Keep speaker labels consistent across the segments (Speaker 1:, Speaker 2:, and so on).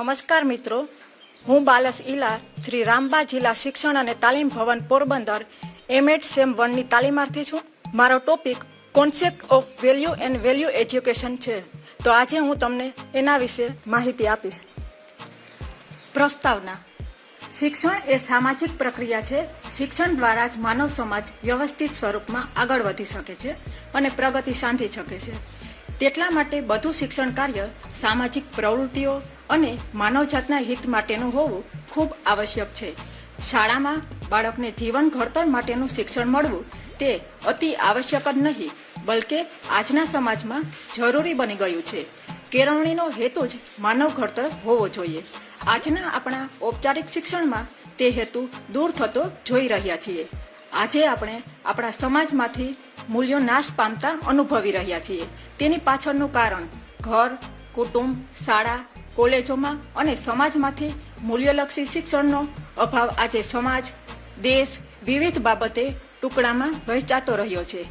Speaker 1: નમસ્કાર મિત્રો. હું બાલસ ઇલા શ્રી રામબા જિલ્લા શિક્ષણ અને તાલીમ ભવન પોરબંદર એમએડ સેમ વનની તાલીમાર્થી છું. મારો topic concept of value and value education છે. તો આજે હું તમને એના વિશે માહિતી આપીશ. પ્રસ્તાવના. શિક્ષણ એ સામાજિક પ્રક્રિયા છે. શિક્ષણ દ્વારા જ માનવ સમાજ વ્યવસ્થિત સ્વરૂપમાં આગળ વધી શકે છે અને પ્રગતિ સાંધી શકે છે. તેટલા માટે બધું શિક્ષણ કાર્ય, સામાજિક પ્રવૃત્તિઓ અને માનવજાતના હિત માટેનું હોવું ખૂબ આવશ્યક છે. શાળામાં બાળકને જીવન ઘડતર માટેનું શિક્ષણ મળવું તે અતિ આવશ્યક જ નહીં, બલકે આજના સમાજમાં જરૂરી બની ગયું છે. કેળવણીનો હેતુ જ માનવ ઘડતર હોવો જોઈએ. આજના આપણા ઔપચારિક શિક્ષણમાં તે હેતુ દૂર થતો જોઈ રહ્યા છીએ. આજે આપણે આપણા સમાજમાંથી મૂલ્યો નાશ પામતા અનુભવી રહ્યા છીએ. તેની પાછળનું કારણ ઘર, કુટુંબ, શાળા, કોલેજોમાં અને સમાજમાંથી મૂલ્યલક્ષી શિક્ષણનો અભાવ આજે સમાજ, દેશ વિવિધ બાબતે ટુકડામાં વહેંચાતો રહ્યો છે.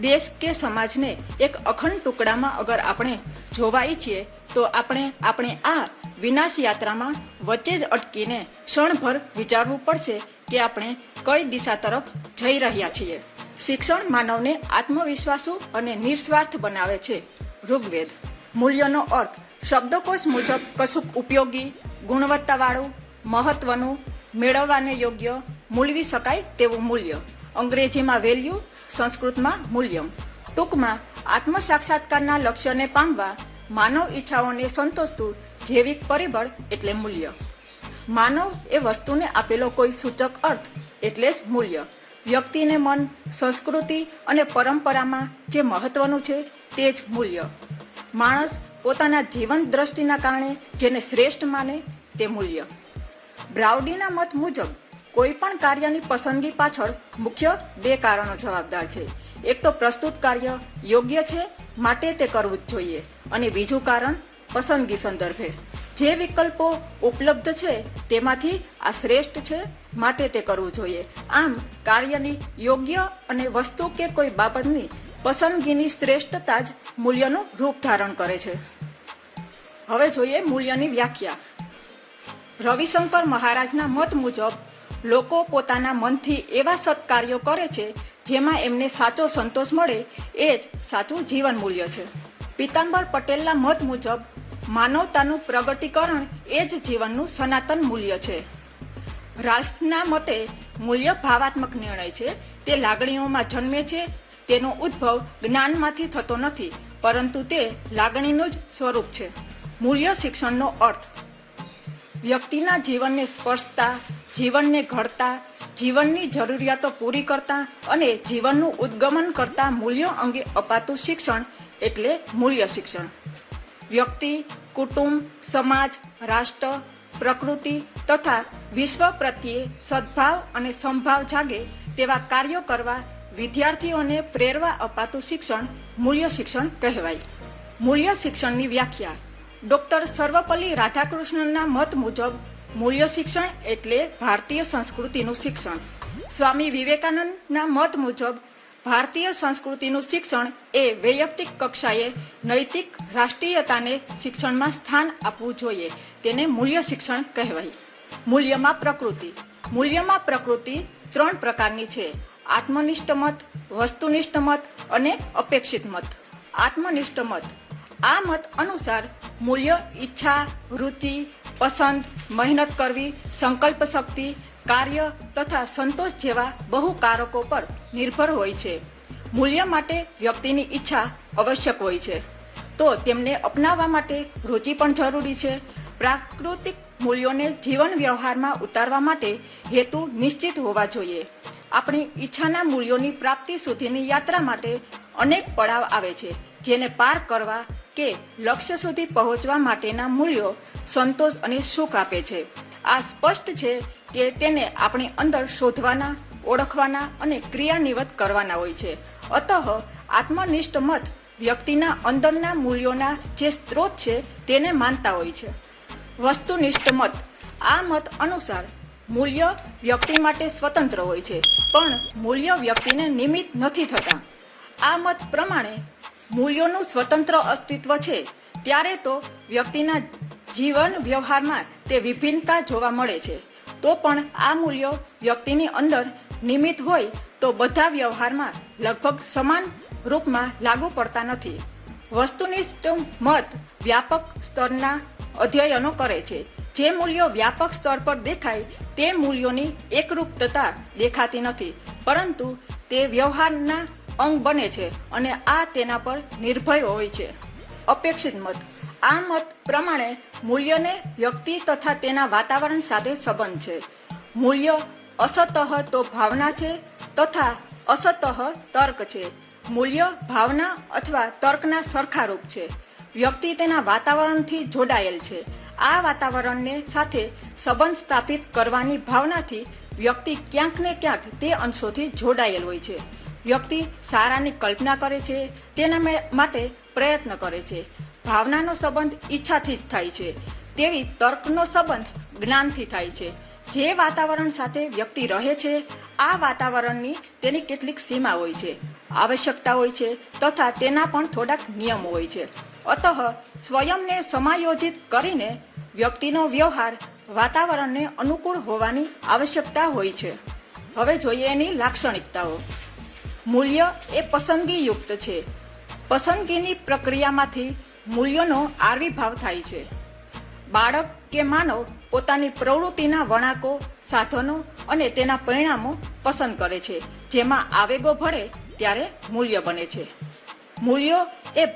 Speaker 1: દેશ કે સમાજને એક અખંડ ટુકડામાં અગર આપણે જોવા ઈચ્છીએ તો આપણે આપણે આ વિનાશ યાત્રામાં વચ્ચે જ અટકીને ક્ષણભર વિચારવું પડશે કે આપણે કઈ દિશા તરફ જઈ રહ્યા છીએ. શિક્ષણ માનવને આત્મવિશ્વાસુ અને નિસ્વાર્થ બનાવે છે. ઋગ્વેદ. મૂલ્યનો અર્થ, શબ્દકોશ મુજબ કશુંક ઉપયોગી, ગુણવત્તાવાળું, મહત્વનું, મેળવવાને યોગ્ય, મૂલવી શકાય તેવું મૂલ્ય. અંગ્રેજીમાં વેલ્યુ સંસ્કૃતમાં મૂલ્યમ. ટૂંકમાં આત્મ સાક્ષાત્કારના લક્ષ્યને પામવા માનવ ઈચ્છાઓને સંતોષતું જૈવિક પરિબળ એટલે મૂલ્ય. માનવ એ વસ્તુને આપેલો કોઈ સૂચક અર્થ, એટલે જ મૂલ્ય. વ્યક્તિને મન, સંસ્કૃતિ અને પરંપરામાં જે મહત્વનું છે તે જ મૂલ્ય. માણસ પોતાના જીવન દ્રષ્ટિના કારણે જેને શ્રેષ્ઠ માને તે મૂલ્ય. બ્રાઉડીના મત મુજબ, કોઈ પણ કાર્યની પસંદગી પાછળ મુખ્ય બે કારણો જવાબદાર છે. એક તો પ્રસ્તુત કાર્ય યોગ્ય છે, માટે તે કરવું જ જોઈએ. અને બીજું કારણ, પસંદગી સંદર્ભે. જે વિકલ્પો ઉપલબ્ધ છે, તેમાંથી આ શ્રેષ્ઠ છે માટે તે કરવું જોઈએ. આમ, કાર્યની યોગ્ય અને વસ્તુ કે કોઈ બાબતની પસંદગીની શ્રેષ્ઠતા જ મૂલ્યનું રૂપ ધારણ કરે છે. હવે જોઈએ મૂલ્યની વ્યાખ્યા. રવિશંકર મહારાજના મત મુજબ, લોકો પોતાના મનથી એવા સત્કાર્યો કરે છે, જેમાં એમને સાચો સંતોષ મળે, એ જ સાચું જીવન મૂલ્ય છે. પિતાંબર પટેલના મત મુજબ માનવતાનું પ્રગટીકરણ એ જ જીવનનું સનાતન મૂલ્ય છે. રાલ્ફના મતે મૂલ્ય ભાવાત્મક નિર્ણય છે. તે લાગણીઓમાં જન્મે છે. તેનો ઉદ્ભવ જ્ઞાનમાંથી થતો નથી, પરંતુ તે લાગણીનું જ સ્વરૂપ છે. મૂલ્ય શિક્ષણનો અર્થ. વ્યક્તિના જીવનને સ્પર્શતા, જીવનને ઘડતા, જીવનની જરૂરિયાતો પૂરી કરતા અને જીવનનું ઉદ્ગમન કરતા મૂલ્યો અંગે અપાતું શિક્ષણ એટલે મૂલ્ય શિક્ષણ. વ્યક્તિ, કુટુંબ, સમાજ, રાષ્ટ્ર, પ્રકૃતિ તથા વિશ્વ પ્રત્યે સદભાવ અને સંભાવ જાગે તેવા કાર્યો કરવા વિદ્યાર્થીઓને પ્રેરવા અપાતું શિક્ષણ મૂલ્ય શિક્ષણ કહેવાય. મૂલ્ય શિક્ષણની વ્યાખ્યા. ડોક્ટર સર્વપલ્લી રાધાકૃષ્ણનના મત મુજબ, મૂલ્ય શિક્ષણ એટલે ભારતીય સંસ્કૃતિનું શિક્ષણ. સ્વામી વિવેકાનંદના મત મુજબ ભારતીય સંસ્કૃતિનું શિક્ષણ એ વૈયક્તિક કક્ષાએ નૈતિક રાષ્ટ્રીયતાને શિક્ષણમાં સ્થાન આપવું જોઈએ. તેને મૂલ્ય શિક્ષણ કહેવાય. મૂલ્યમાં પ્રકૃતિ. મૂલ્યમાં પ્રકૃતિ ત્રણ પ્રકારની છે. આત્મનિષ્ઠ મત, વસ્તુનિષ્ઠ મત અને અપેક્ષિત મત. આત્મનિષ્ઠ મત. આ મત અનુસાર મૂલ્ય, ઈચ્છા, રુચિ, પસંદ, મહેનત કરવી, સંકલ્પ શક્તિ કાર્ય તથા સંતોષ જેવા બહુ કારકો પર નિર્ભર હોય છે. મૂલ્ય માટે વ્યક્તિની ઈચ્છા આવશ્યક હોય છે. તો તેમને અપનાવવા માટે રુચિ પણ જરૂરી છે. પ્રાકૃતિક મૂલ્યોને જીવન વ્યવહારમાં ઉતારવા માટે હેતુ નિશ્ચિત હોવા જોઈએ. આપણી ઈચ્છાના મૂલ્યોની પ્રાપ્તિ સુધીની યાત્રા માટે અનેક પડાવ આવે છે, જેને પાર કરવા કે લક્ષ્ય સુધી પહોંચવા માટેના મૂલ્યો સંતોષ અને સુખ આપે છે. આ સ્પષ્ટ છે કે તેને આપણી અંદર શોધવાના, ઓળખવાના અને ક્રિયાનિવત કરવાના હોય છે. અતઃ આત્મનિષ્ઠ મત વ્યક્તિના અંદરના મૂલ્યોના જે સ્ત્રોત છે તેને માનતા હોય છે. વસ્તુનિષ્ઠ મત, આ મત અનુસાર મૂલ્ય વ્યક્તિ માટે સ્વતંત્ર હોય છે, પણ મૂલ્ય વ્યક્તિને નિમિત્ત નથી થતા. આ મત પ્રમાણે મૂલ્યોનું સ્વતંત્ર અસ્તિત્વ છે, ત્યારે તો વ્યક્તિના જીવન વ્યવહારમાં તે વિભિન્નતા જોવા મળે છે. તો પણ આ મૂલ્યો વ્યક્તિની અંદર નિયમિત હોય તો બધા વ્યવહારમાં લગભગ સમાન રૂપમાં લાગુ પડતા નથી. વસ્તુનિષ્ઠ મત વ્યાપક સ્તરના અધ્યયનો કરે છે. જે મૂલ્યો વ્યાપક સ્તર પર દેખાય તે મૂલ્યોની એકરૂપતા દેખાતી નથી, પરંતુ તે વ્યવહારના અંગ બને છે અને આ તેના પર નિર્ભય હોય છે. અપેક્ષિત મત. આ મત પ્રમાણે મૂલ્યને વ્યક્તિ તથા તેના વાતાવરણ સાથે સંબંધ છે. મૂલ્ય અસતઃ તો ભાવના છે તથા અસતઃ તર્ક છે. મૂલ્ય ભાવના અથવા તર્કના સરખારૂપ છે. વ્યક્તિ તેના વાતાવરણથી જોડાયેલ છે. આ વાતાવરણને સાથે સંબંધ સ્થાપિત કરવાની ભાવનાથી વ્યક્તિ ક્યાંક ને ક્યાંક તે અંશોથી જોડાયેલ હોય છે. વ્યક્તિ સારાની કલ્પના કરે છે, તેના માટે પ્રયત્ન કરે છે. ભાવનાનો સંબંધ ઈચ્છાથી જ થાય છે. તેવી તર્કનો સંબંધ જ્ઞાનથી થાય છે. જે વાતાવરણ સાથે વ્યક્તિ રહે છે, આ વાતાવરણની તેની કેટલીક સીમા હોય છે. આવશ્યકતા હોય છે તથા તેના પણ થોડાક નિયમો હોય છે. અતઃ સ્વયંને સમાયોજિત કરીને વ્યક્તિનો વ્યવહાર વાતાવરણને અનુકૂળ હોવાની આવશ્યકતા હોય છે. હવે જોઈએ એની લાક્ષણિકતાઓ. મૂલ્ય એ પસંદગીયુક્ત છે. પસંદગીની પ્રક્રિયામાંથી મૂલ્યોનો આવિર્ભાવ થાય છે. બાળક કે માનવ પોતાની પ્રવૃત્તિના વળાંકો, સાધનો અને તેના પરિણામો પસંદ કરે છે. જેમાં આવેગો ભળે ત્યારે મૂલ્ય બને છે. મૂલ્યો એ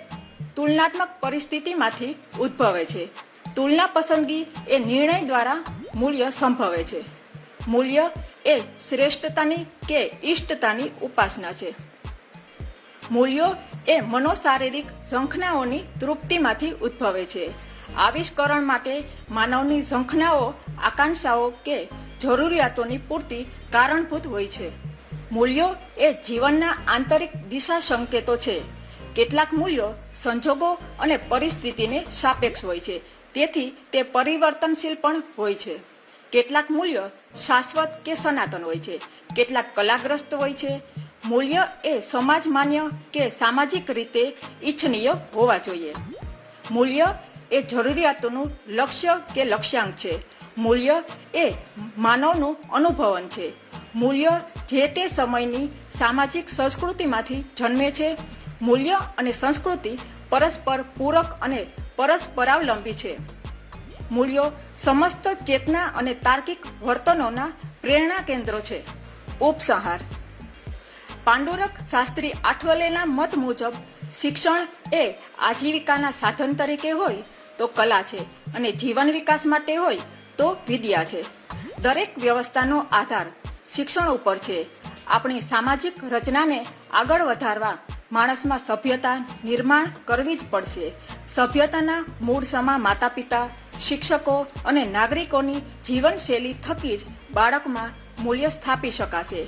Speaker 1: તુલનાત્મક પરિસ્થિતિમાંથી ઉદ્ભવે છે. તુલના પસંદગી એ નિર્ણય દ્વારા મૂલ્ય સંભવે છે. મૂલ્ય એ શ્રેષ્ઠતાની કે ઇષ્ટતાની ઉપાસના છે. મૂલ્યો એ મનોશારીરિક ઝંખનાઓની તૃપ્તિમાંથી ઉદ્ભવે છે. આવિષ્કરણ માટે માનવની ઝંખનાઓ આકાંક્ષાઓ કે જરૂરિયાતોની પૂર્તિ કારણભૂત હોય છે. મૂલ્યો એ જીવનના આંતરિક દિશા સંકેતો છે. કેટલાક મૂલ્યો સંજોગો અને પરિસ્થિતિને સાપેક્ષ હોય છે. તેથી તે પરિવર્તનશીલ પણ હોય છે. કેટલાક મૂલ્યો શાશ્વત કે સનાતન હોય છે. કેટલાક કલાગ્રસ્ત હોય છે. મૂલ્ય એ સમાજ માન્ય કે સામાજિક રીતે ઈચ્છનીય હોવા જોઈએ. મૂલ્ય એ જરૂરિયાતોનું લક્ષ્ય કે લક્ષ્યાંક છે. મૂલ્ય એ માનવનું અનુભવન છે. મૂલ્ય જે તે સમયની સામાજિક સંસ્કૃતિમાંથી જન્મે છે. મૂલ્ય અને સંસ્કૃતિ પરસ્પર પૂરક અને પરસ્પરાવલંબી છે. મૂલ્યો સમસ્ત ચેતના અને તાર્કિક વર્તનોના પ્રેરણા કેન્દ્રો છે. ઉપસંહાર. પાંડુરક શાસ્ત્રી આઠવલેના મત મુજબ શિક્ષણ એ આજીવિકાના સાધન તરીકે હોય તો કલા છે અને જીવન વિકાસ માટે હોય તો વિદ્યા છે. દરેક વ્યવસ્થાનો આધાર શિક્ષણ ઉપર છે. આપણી સામાજિક રચનાને આગળ વધારવા માણસમાં સભ્યતા નિર્માણ કરવી જ પડશે. સભ્યતાના મૂળ સમા માતા પિતા શિક્ષકો અને નાગરિકોની જીવનશૈલી થકી જ બાળકમાં મૂલ્ય સ્થાપી શકાશે.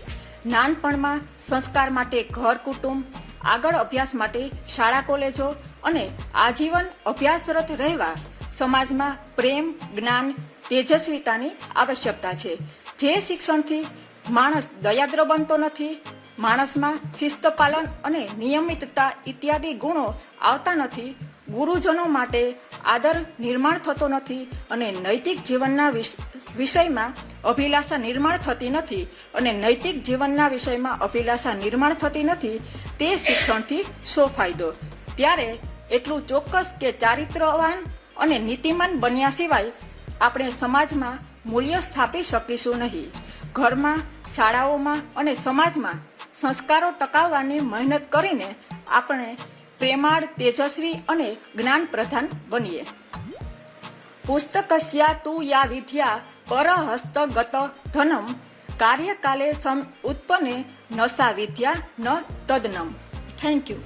Speaker 1: નાનપણમાં સંસ્કાર માટે ઘર કુટુંબ, આગળ અભ્યાસ માટે શાળા કોલેજો અને આજીવન અભ્યાસરત રહેવા સમાજમાં પ્રેમ, જ્ઞાન, તેજસ્વીતાની આવશ્યકતા છે. જે શિક્ષણથી માણસ દયાદ્ર બનતો નથી, માણસમાં શિસ્ત પાલન અને નિયમિતતા ઇત્યાદિ ગુણો આવતા નથી, ગુરુજનો માટે આદર નિર્માણ થતો નથી અને નૈતિક જીવનના વિષયમાં અભિલાષા નિર્માણ થતી નથી અને નૈતિક જીવનના વિષયમાં અભિલાષા નિર્માણ થતી નથી, તે શિક્ષણથી શો ફાયદો. ત્યારે એટલું ચોક્કસ કે ચારિત્રવાન અને નીતિમાન બન્યા સિવાય આપણે સમાજમાં મૂલ્ય સ્થાપી શકીશું નહીં. ઘરમાં, શાળાઓમાં અને સમાજમાં સંસ્કારો ટકાવવાની મહેનત કરીને આપણે પ્રેમાળ, તેજસ્વી અને જ્ઞાન પ્રધાન બનીએ. પુસ્તકસ્યા તું યા વિદ્યા પરહસ્તગત ધનમ. કાર્યકાલે સમ ઉત્પન્ને નસા વિદ્યા ન તદનમ. Thank you